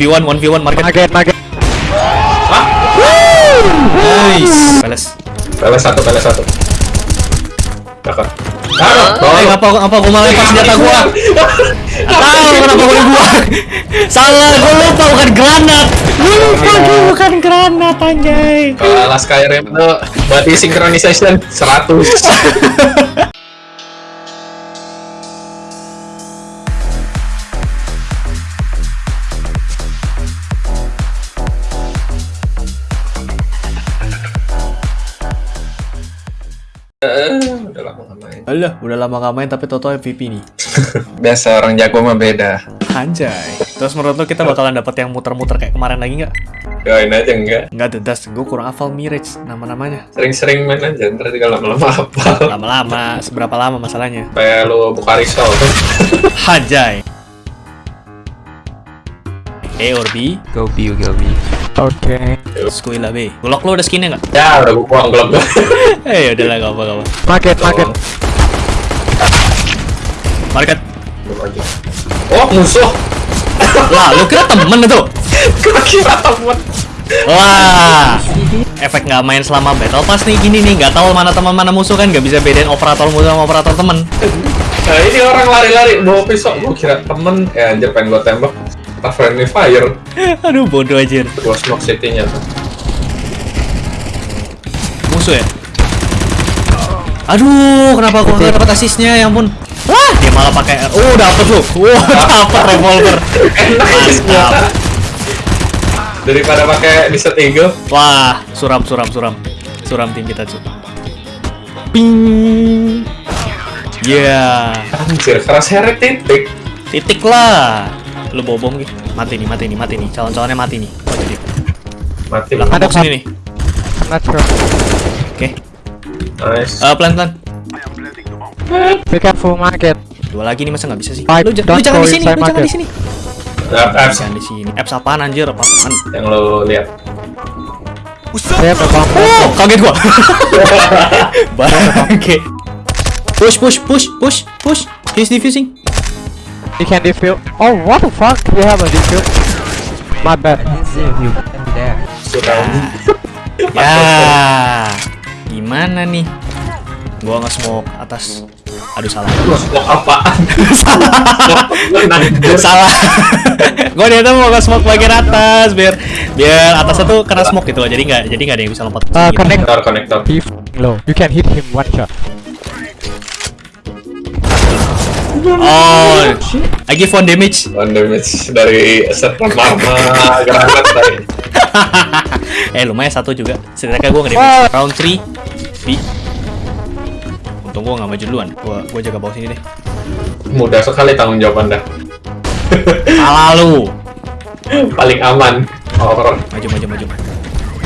1v1, 1v1 market. Market, market. Nice. Peles. Peles satu, peles satu. Aduh, Eh, apa apa gua malah lepas senjata gua? Tahu kenapa gua dibuang? Salah, gua lupa bukan granat. Gua lupa gua bukan granat anjay. Kalau ala Skyrim itu body synchronization 100. Alah, udah lama gak main tapi Toto MVP nih. Biasa orang jago mah beda. Anjay. Terus menurut lo kita bakalan dapet yang muter-muter kayak kemarin lagi nggak? Doain aja enggak. Nggak, dedas. Gue kurang hafal Mirage nama-namanya. Sering-sering main aja, ntar juga lama-lama hafal. Lama-lama, seberapa lama masalahnya? Kayak lu buka risau tuh. Anjay. A or B? Go B, go B. Okay. Skuila B. Glock lo udah skinnya nggak? Ya, udah gua buang gua. Eh, udah lah, gak apa-apa. Market, market. Market. Oh, musuh. Lah, lu kira temen itu? Gua kira temen. Wah, efek nggak main selama battle pass nih gini nih, nggak tahu mana teman mana musuh kan, nggak bisa bedain operator musuh sama operator temen. Nah, ini orang lari-lari bawa pisau. Gua kira temen. Ya, anjir pengen gua tembak. Pas friendly fire. Aduh, bodoh aja. Gua smoke city-nya tuh. Musuh ya? Aduh, kenapa gua nggak dapat asisnya? Ya ampun. Wah, dia malah pakai R. Oh, dapet lu. Wah, dapet revolver. Mantap. Daripada pakai Desert Eagle. Wah, suram, suram, suram. Suram tim kita, cuy. Ping. Ya, Anjir, keras heret titik. titik lah. Lu bobong gitu. Mati nih, mati nih, mati nih. Calon-calonnya mati nih. Oh, jadi. Mati. Belakang Ada box ini nih. Oke. Nice. Eh, pelan-pelan. Be careful, market. Dua lagi nih masa nggak bisa sih? Fight, Lu, lu jangan di sini, lu jangan di sini. Apps Jangan di sini. Apps apaan anjir? Apaan? yang lo lihat. They have a bomb. Oh, kaget gua. Bangke. Push, push, push, push, push. He's defusing. He can defuse. Oh, what the fuck? We have a defuse. My bad. This is you there. Ya. Gimana nih? Gua nge-smoke atas. Aduh salah. Lo smoke apaan? salah. salah. gua dia tuh mau nge-smoke bagian atas biar biar atasnya tuh kena smoke gitu loh. Jadi nggak jadi nggak ada yang bisa lompat. Uh, sini gitu. connect. Konektor, konektor. He f***ing low. You can hit him one shot. Oh, I give one damage. One damage dari set mama granat tadi. eh lumayan satu juga. Setidaknya gue nge round 3 B. Untung gue nggak maju duluan. Gua gua jaga bawah sini deh. Mudah sekali tanggung jawab anda. Salah lu. Paling aman. Horror. Maju maju maju.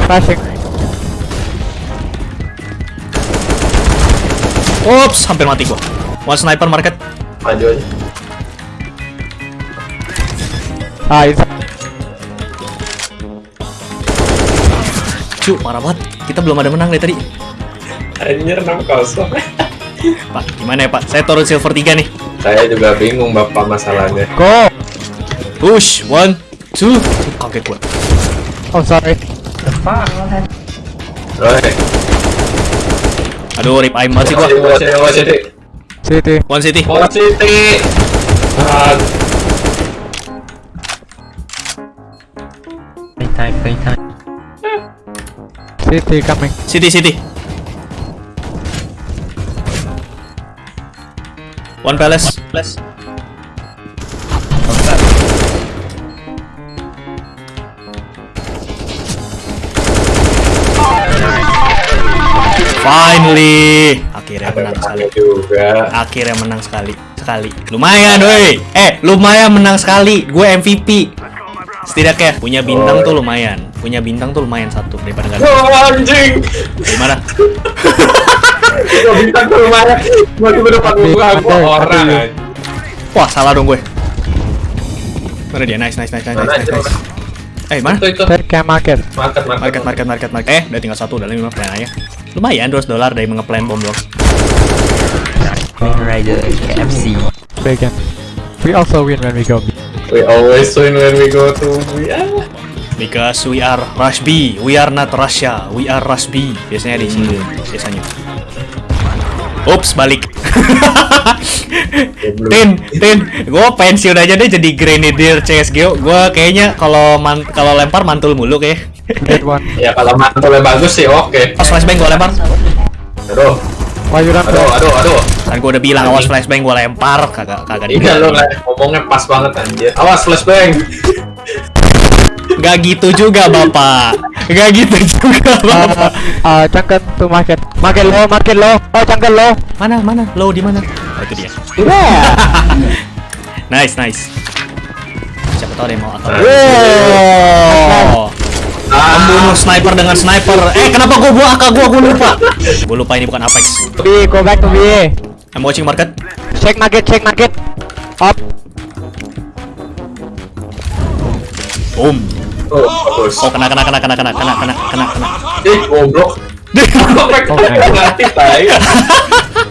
Flashing. Ups, hampir mati gua. One sniper market. Maju aja. Ah, it's Cu, parah banget. Kita belum ada menang dari tadi. Anjir 6 kosong. Pak, gimana ya Pak? Saya turun silver 3 nih. Saya juga bingung bapak masalahnya. go. Push, one, two. Kaget gua. Oh, sorry. Oi. Aduh, rip aim banget sih gua. Wasit, wasit, wasit. City. One city. Wasit. Ah, Playtime, playtime. City coming. City, city. One palace. Palace. Finally, akhirnya ada menang sekali. juga. Akhirnya menang sekali, sekali. Lumayan, woi. Eh, lumayan menang sekali. Gue MVP. Setidaknya punya bintang tuh lumayan. Punya bintang tuh lumayan satu daripada nggak. Oh, anjing. Gimana? Gua bintang ke rumahnya. Gua cuma depan muka gua orang. anjing. Wah, salah dong gue. Mana dia? Nice, nice, nice, nice, nice, nice. Eh, mana? Itu market. Market, market. Market, market, market, market. Eh, udah tinggal satu, udah lima plan aja. Lumayan, 200 dolar dari ngeplan bom. Main Rider KFC. Bacon. We also win when we go B. We always win when we go to we ah. Because we are Rush B, we are not Russia, we are Rush B. Biasanya di sini, biasanya. Ups, balik. tin, Tin, gue pensiun aja deh jadi grenadier CSGO. Gue kayaknya kalau man kalau lempar mantul mulu kayak. Dead one. Ya kalau mantulnya bagus sih oke. Awas flashbang gue lempar. Aduh, aduh, aduh, aduh. Kan gue udah bilang awas flashbang gue lempar, kagak kagak Iya lah, ngomongnya pas banget anjir. Awas flashbang. Gak gitu juga bapak, gak gitu juga bapak. Uh, uh, jungle to market. Market low, market low. Oh, jungle low. Mana mana, low di mana? Oh itu dia. Yeah. Nice nice. Siapa tahu dia mau akal. Wow. Membunuh sniper dengan sniper. Eh, kenapa gua buang AK gua? Gua lupa. Gua lupa ini bukan Apex. B, go back to B. I'm watching market. Check market, check market. Up. Boom. Oh, bagus. Oh, kena kena kena kena kena kena kena kena kena. Ih, goblok. Kok mereka mati tai?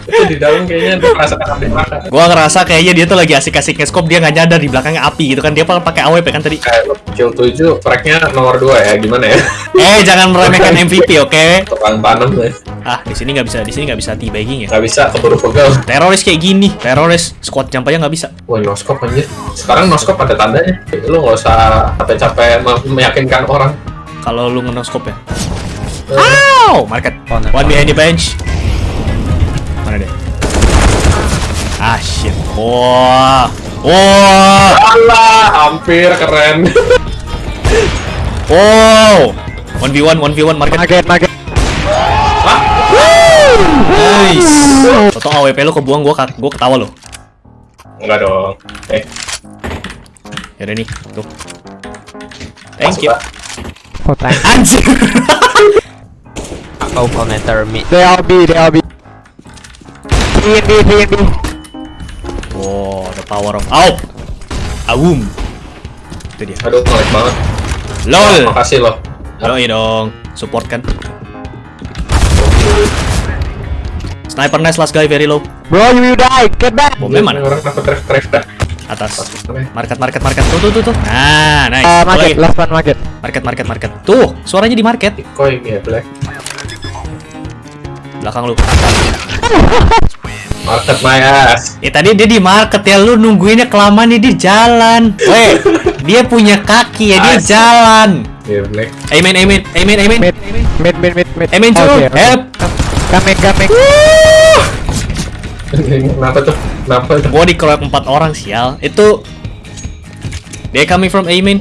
Itu di dalam kayaknya dia merasa akan dimakan. Gua ngerasa kayaknya dia tuh lagi asik-asik nge-scope dia nggak nyadar di belakangnya api gitu kan. Dia pakai AWP kan tadi. Kayak kill 7, tracknya nomor 2 ya, gimana ya? Eh, jangan meremehkan MVP, oke? Tukang tanam ya. Ah, di sini nggak bisa, di sini nggak bisa teabagging ya. Nggak bisa, keburu pegel. Teroris kayak gini, teroris squad jump aja nggak bisa. Wah, noskop anjir. Sekarang noskop ada tandanya. Lu nggak usah capek-capek me- meyakinkan orang. Kalau lu nge-scope ya. Eh, Ow! Market. Oh, no. One behind the bench. Mana dia? Ah, shit. Wah. Wah. Alah, hampir keren. Wow. 1v1, 1v1 market. Market, market. Nice. Toto AWP lu kebuang gua gua ketawa lo. Enggak dong. Eh, Ya udah nih, tuh. Thank masuk, you. Oh, thanks. Anjir. Oh, connector mid. They all B, they all B. B and B, B and B. Wow, the power of Au. Awum. Itu dia. Aduh, ngelag banget. LOL. Makasih loh. Yoi dong, support kan. Sniper nice last guy very low. Bro, you will die. Get back. Bomnya mana? Orang kenapa teriak-teriak dah? Atas. Market market market. Tuh tuh tuh tuh. Nah, nice. Uh, market, lagi. last one market. Market market market. Tuh, suaranya di market. Koi ya, Black. Belakang lu. Market my ass. Eh tadi dia di market ya lu nungguinnya kelamaan nih dia jalan. Weh, dia punya kaki ya dia Asik. jalan. Ya, Black. Amen amen amen amen. Mid, mid, mid, mid, mid. Amen cuy. Okay, okay. Help. Coming, coming. Kenapa tuh? Kenapa tuh? Gua dikeroyok empat orang sial. Itu dia coming from Amen.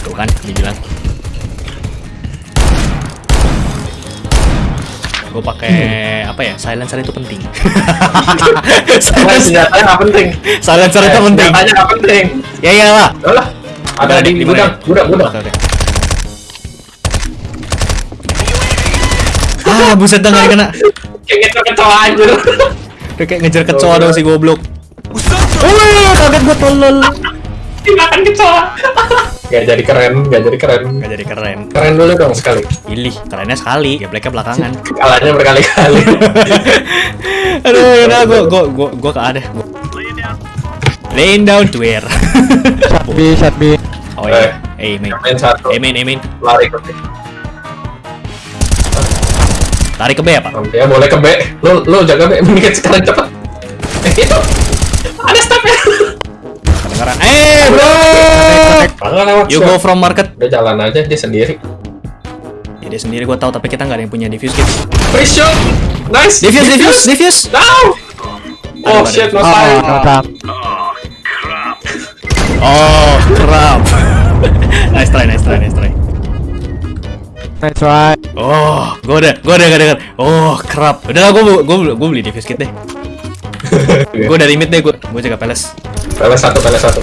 Tuh kan dibilang. Gue pakai apa ya? Silencer itu penting. Silencer, senjatanya nggak penting. silencer itu Eh, penting. Senjatanya nggak penting. Ya iyalah. Lah. Ada di gudang, ya? gudang, gudang. Oke. Ah, buset dah nggak kena. Kayak gitu kecoa anjir. Udah kayak ngejar kecoa dong si goblok. Wih, kaget gue tolol. Dimakan kecoa. Gak jadi keren, gak jadi keren. Gak jadi keren. Keren dulu dong sekali. Pilih, kerennya sekali. Ya blacknya belakangan. Kalahnya berkali-kali. Aduh, yaudah, gue gue gue gue ke ada. Laying down to? Shot B, shot B. oh iya, amen, Main amen, amen. Lari ke B. Tarik ke B apa? Ya boleh ke B. Lu lu jaga B menit sekarang cepet. Eh itu. Ada stopnya. Kedengaran. Eh, bro! Jangan lewat. You go from market. Udah jalan aja dia sendiri. Ya, dia sendiri gue tahu, tapi kita nggak ada yang punya diffuse kit. Free shot. Nice. Diffuse, diffuse, diffuse. Now. Oh shit, no Oh, time. no time. Oh, crap. nice try, nice try, nice try. Nice try. Oh, gue udah, gue udah gak denger. Oh, crap. Udah lah, gue gue gue beli diffuse kit deh. Gue dari mid deh, gue gue jaga peles. Peles satu, peles satu.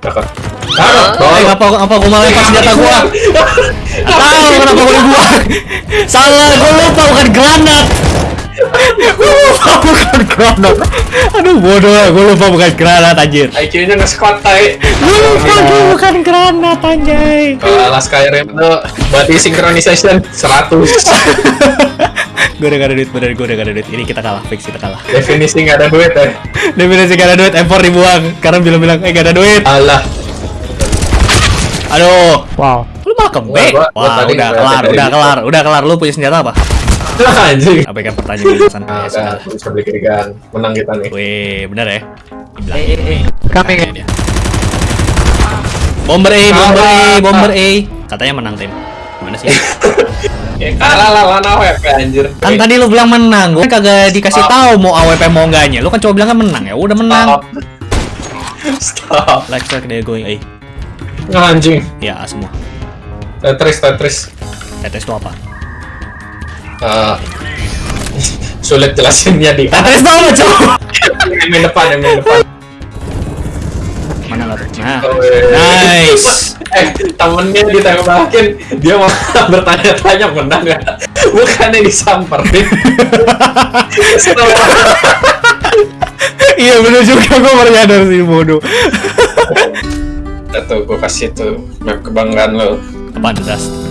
Cakep. Eh, Taruh. ngapa ngapa gue malah lepas senjata gue? Tahu kenapa gue dibuang? Salah, gue lupa bukan granat. Gue lupa bukan granat. Aduh bodoh gue lupa bukan granat anjir. IQ-nya nge-squat tai. Gue lupa gue bukan granat anjay. Kalau Skyrim itu body synchronization 100. Gue udah gak ada duit, bener gue udah gak ada duit. Ini kita kalah, fix kita kalah. Definisi nggak ada duit ya. Definisi gak ada duit, M4 dibuang. Karena bilang-bilang, eh gak ada duit. Alah. Aduh, Wow. lu malah kembek. Gua- gua Wah, udah kelar, udah dia. kelar, udah kelar. Lu punya senjata apa? Anjing. Apa kan pertanyaan di sana? Nah, Ya, sudah. udah bisa beli kirikan. Menang kita nih. Wih, bener ya? Eh, eh, eh. Dia. Bomber A, bomber A, bomber A. Katanya menang tim. Gimana sih? Ya kalah lah lawan AWP anjir. kan tadi lu bilang menang, gue kagak dikasih tahu mau AWP mau enggaknya. Lu kan coba bilang kan menang ya, udah menang. Stop. Stop. Like like they're going A. Nah, anjing. Ya semua. Tetris, Tetris. Tetes itu apa? Eh, sulit jelasinnya di Tetes itu apa coba? yang main depan, yang main depan. Mana lah tuh? Nah, Weh. nice. eh, temennya ditembakin, dia malah bertanya-tanya menang nggak? Bukannya disamperin. Iya bener juga gue baru nyadar sih bodoh. Tuh, gue kasih tuh kebanggaan lo. Das?